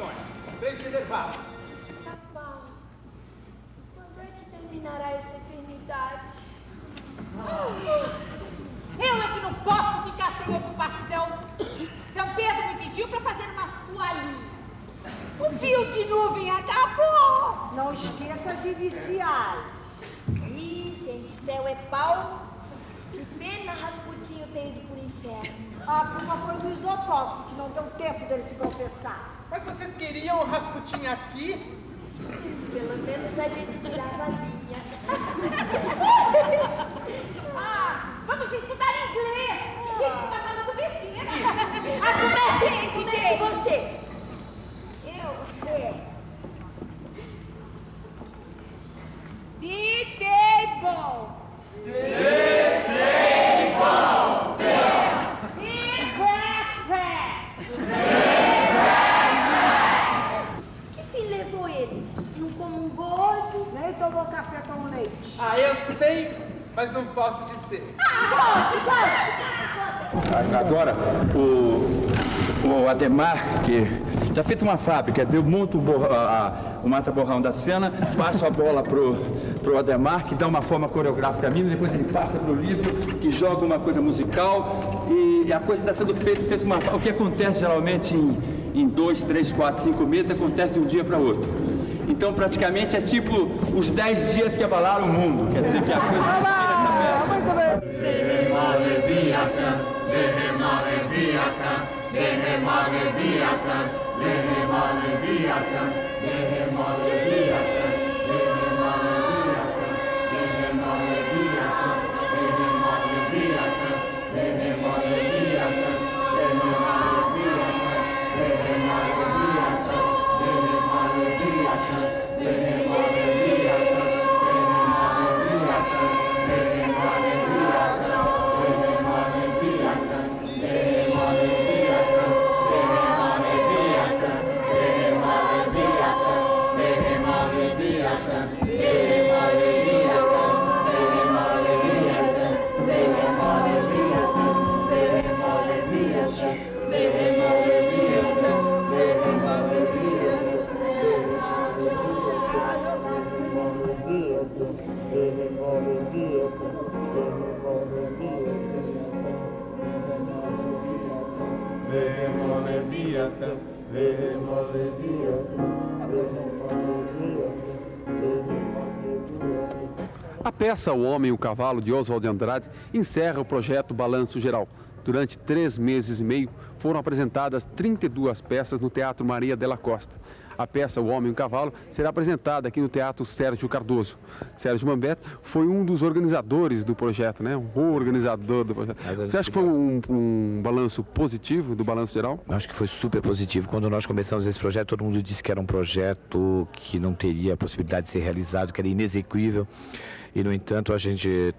inscrições. Bens reservados. Tá bom. Quando é que terminará essa eternidade? Ah! Eu é que não posso ficar sem ocupação. São Pedro me pediu para fazer uma toalhinha. O fio de nuvem acabou. Não esqueça as iniciais. Ih, gente, céu é pau. Que pena Rasputinho ter ido pro inferno. A culpa foi do Isopov, que não deu tempo dele se confessar. Mas vocês queriam o Rasputin aqui? Pelo menos a gente tirava a linha. Ah, vamos estudar inglês. Gente, tá falando besteira. A comece, comece você. Eu. É. The table. The breakfast. Que fim levou ele? Não comungou hoje? Nem tomou café com leite. Ah, eu sei, mas não posso dizer. Agora, o, o Ademar, que já fez uma fábrica, eu monto o, borra- a- o mata-borrão da cena, passo a bola pro, pro Ademar, que dá uma forma coreográfica a mim, depois ele passa pro livro, que joga uma coisa musical, e a coisa está sendo feita, feita uma O que acontece geralmente em, em dois, três, quatro, cinco meses, acontece de um dia para outro. Então, praticamente, é tipo os dez dias que abalaram o mundo. Quer dizer que a coisa Lehema Leviathan, Lehema Leviathan, Lehema Leviathan. A peça O Homem e o Cavalo, de Oswald de Andrade, encerra o projeto Balanço Geral. Durante três meses e meio, foram apresentadas 32 peças no Teatro Maria della Costa. A peça O Homem e o Cavalo será apresentada aqui no Teatro Sérgio Cardoso. Sérgio Mambeto foi um dos organizadores do projeto, né? O organizador do projeto. Você acha que foi um, um balanço positivo do Balanço Geral? Acho que foi super positivo. Quando nós começamos esse projeto, todo mundo disse que era um projeto que não teria a possibilidade de ser realizado, que era inexequível. E, no entanto, a gente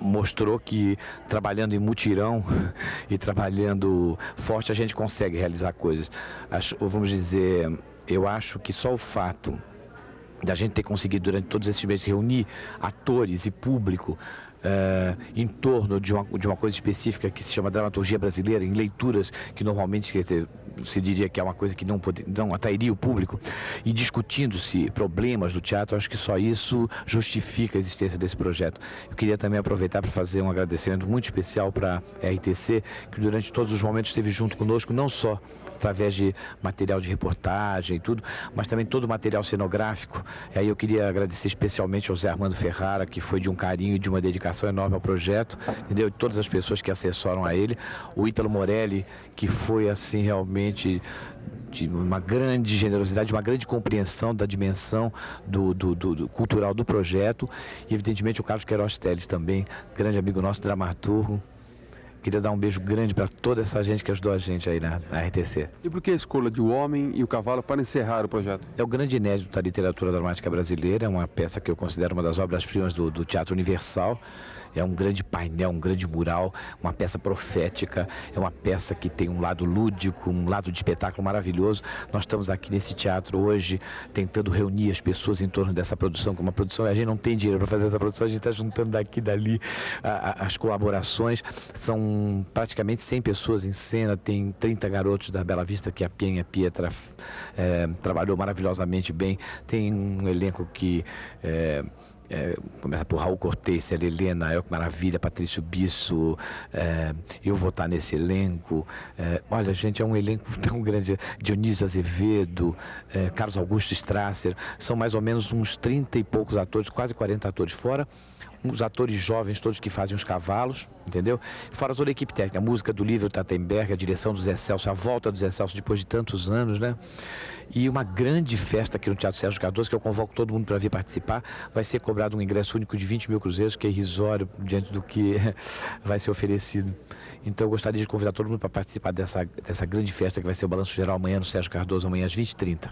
mostrou que trabalhando em mutirão e trabalhando forte, a gente consegue realizar coisas. Vamos dizer, eu acho que só o fato da gente ter conseguido durante todos esses meses reunir atores e público eh, em torno de uma, de uma coisa específica que se chama dramaturgia brasileira, em leituras que normalmente quer dizer, se diria que é uma coisa que não, pode, não atrairia o público, e discutindo-se problemas do teatro, acho que só isso justifica a existência desse projeto. Eu queria também aproveitar para fazer um agradecimento muito especial para a RTC, que durante todos os momentos esteve junto conosco, não só através de material de reportagem e tudo, mas também todo o material cenográfico. E aí eu queria agradecer especialmente ao Zé Armando Ferrara, que foi de um carinho e de uma dedicação enorme ao projeto, entendeu? E todas as pessoas que assessoram a ele. O Ítalo Morelli, que foi assim realmente de uma grande generosidade, uma grande compreensão da dimensão do, do- do- do cultural do projeto. E evidentemente o Carlos Queiroz Teles também, grande amigo nosso, dramaturgo. Queria dar um beijo grande para toda essa gente que ajudou a gente aí na, na RTC. E por que a escolha de O Homem e o Cavalo para encerrar o projeto? É o grande inédito da literatura dramática brasileira, é uma peça que eu considero uma das obras-primas do, do Teatro Universal. É um grande painel, um grande mural, uma peça profética, é uma peça que tem um lado lúdico, um lado de espetáculo maravilhoso. Nós estamos aqui nesse teatro hoje tentando reunir as pessoas em torno dessa produção, que é uma produção, a gente não tem dinheiro para fazer essa produção, a gente está juntando daqui e dali a- a- as colaborações. São praticamente 100 pessoas em cena, tem 30 garotos da Bela Vista, que a Penha Pietra eh, trabalhou maravilhosamente bem. Tem um elenco que. eh, é, começa por Raul Cortez, Helena, Elco Maravilha, Patrício Bisso, é, eu vou estar nesse elenco. É, olha, gente, é um elenco tão grande. Dionísio Azevedo, é, Carlos Augusto Strasser, são mais ou menos uns 30 e poucos atores, quase 40 atores fora os atores jovens todos que fazem os cavalos, entendeu? Fora toda a equipe técnica, a música do livro Tatenberg, a direção do Zé Celso, a volta do Zé Celso depois de tantos anos, né? E uma grande festa aqui no Teatro Sérgio Cardoso, que eu convoco todo mundo para vir participar. Vai ser cobrado um ingresso único de 20 mil cruzeiros, que é irrisório diante do que vai ser oferecido. Então eu gostaria de convidar todo mundo para participar dessa, dessa grande festa que vai ser o Balanço Geral amanhã no Sérgio Cardoso, amanhã às 20h30.